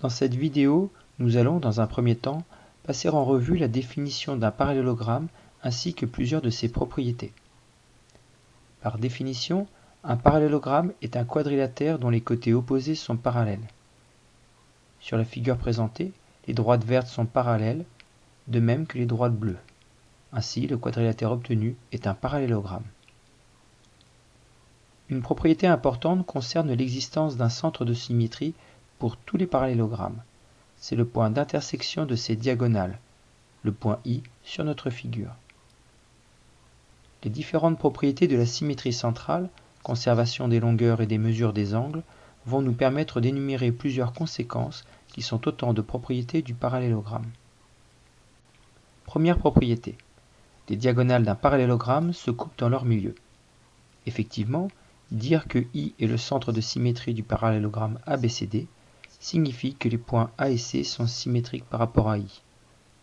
Dans cette vidéo, nous allons, dans un premier temps, passer en revue la définition d'un parallélogramme ainsi que plusieurs de ses propriétés. Par définition, un parallélogramme est un quadrilatère dont les côtés opposés sont parallèles. Sur la figure présentée, les droites vertes sont parallèles, de même que les droites bleues. Ainsi, le quadrilatère obtenu est un parallélogramme. Une propriété importante concerne l'existence d'un centre de symétrie pour tous les parallélogrammes. C'est le point d'intersection de ces diagonales, le point I sur notre figure. Les différentes propriétés de la symétrie centrale, conservation des longueurs et des mesures des angles, vont nous permettre d'énumérer plusieurs conséquences qui sont autant de propriétés du parallélogramme. Première propriété. Les diagonales d'un parallélogramme se coupent dans leur milieu. Effectivement, dire que I est le centre de symétrie du parallélogramme ABCD signifie que les points A et C sont symétriques par rapport à I.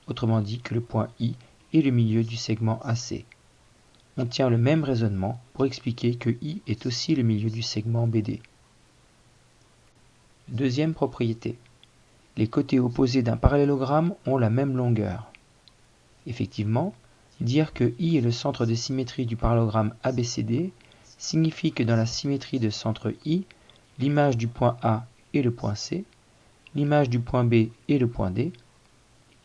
Autrement dit que le point I est le milieu du segment AC. On tient le même raisonnement pour expliquer que I est aussi le milieu du segment BD. Deuxième propriété. Les côtés opposés d'un parallélogramme ont la même longueur. Effectivement, dire que I est le centre de symétrie du parallélogramme ABCD signifie que dans la symétrie de centre I, l'image du point A est le point C, l'image du point B est le point D,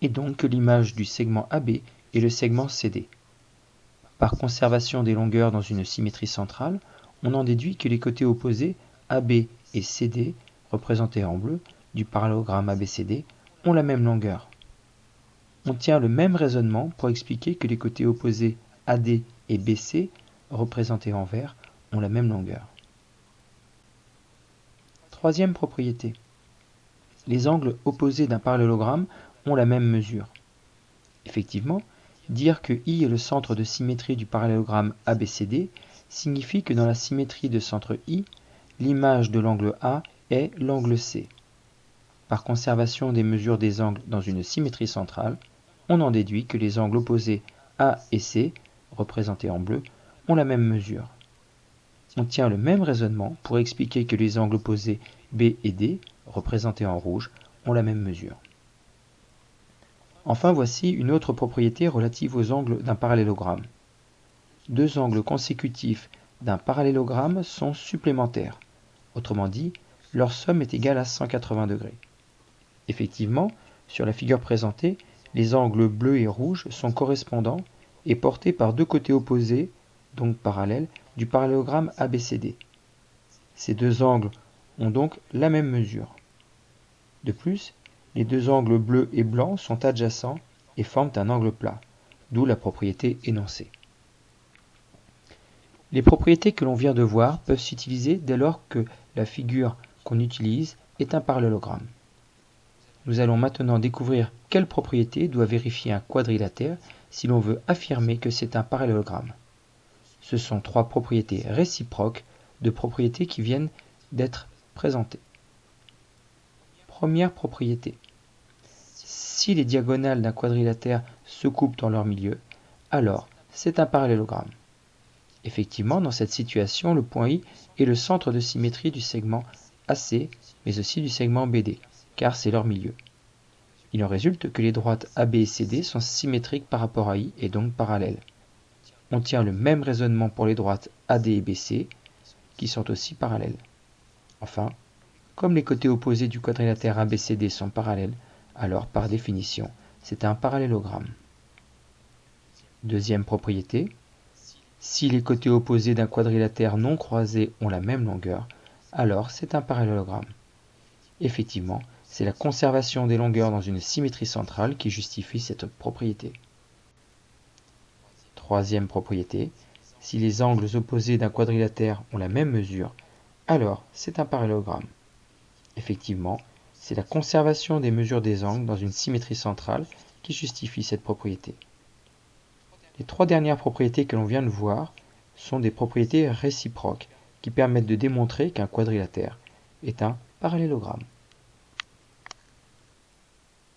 et donc que l'image du segment AB est le segment CD. Par conservation des longueurs dans une symétrie centrale, on en déduit que les côtés opposés AB et CD, représentés en bleu, du parallélogramme ABCD, ont la même longueur. On tient le même raisonnement pour expliquer que les côtés opposés AD et BC, représentés en vert, ont la même longueur. Troisième propriété. Les angles opposés d'un parallélogramme ont la même mesure. Effectivement, dire que I est le centre de symétrie du parallélogramme ABCD signifie que dans la symétrie de centre I, l'image de l'angle A est l'angle C. Par conservation des mesures des angles dans une symétrie centrale, on en déduit que les angles opposés A et C, représentés en bleu, ont la même mesure. On tient le même raisonnement pour expliquer que les angles opposés B et D, représentés en rouge, ont la même mesure. Enfin voici une autre propriété relative aux angles d'un parallélogramme. Deux angles consécutifs d'un parallélogramme sont supplémentaires. Autrement dit, leur somme est égale à 180 degrés. Effectivement, sur la figure présentée, les angles bleus et rouges sont correspondants et portés par deux côtés opposés, donc parallèles, du parallélogramme ABCD. Ces deux angles ont donc la même mesure. De plus, les deux angles bleus et blancs sont adjacents et forment un angle plat, d'où la propriété énoncée. Les propriétés que l'on vient de voir peuvent s'utiliser dès lors que la figure qu'on utilise est un parallélogramme. Nous allons maintenant découvrir quelles propriétés doit vérifier un quadrilatère si l'on veut affirmer que c'est un parallélogramme. Ce sont trois propriétés réciproques de propriétés qui viennent d'être présentées. Première propriété. Si les diagonales d'un quadrilatère se coupent dans leur milieu, alors c'est un parallélogramme. Effectivement, dans cette situation, le point I est le centre de symétrie du segment AC, mais aussi du segment BD, car c'est leur milieu. Il en résulte que les droites AB et CD sont symétriques par rapport à I et donc parallèles. On tient le même raisonnement pour les droites AD et BC, qui sont aussi parallèles. Enfin, comme les côtés opposés du quadrilatère ABCD sont parallèles, alors par définition, c'est un parallélogramme. Deuxième propriété, si les côtés opposés d'un quadrilatère non croisé ont la même longueur, alors c'est un parallélogramme. Effectivement, c'est la conservation des longueurs dans une symétrie centrale qui justifie cette propriété. Troisième propriété, si les angles opposés d'un quadrilatère ont la même mesure, alors c'est un parallélogramme. Effectivement, c'est la conservation des mesures des angles dans une symétrie centrale qui justifie cette propriété. Les trois dernières propriétés que l'on vient de voir sont des propriétés réciproques qui permettent de démontrer qu'un quadrilatère est un parallélogramme.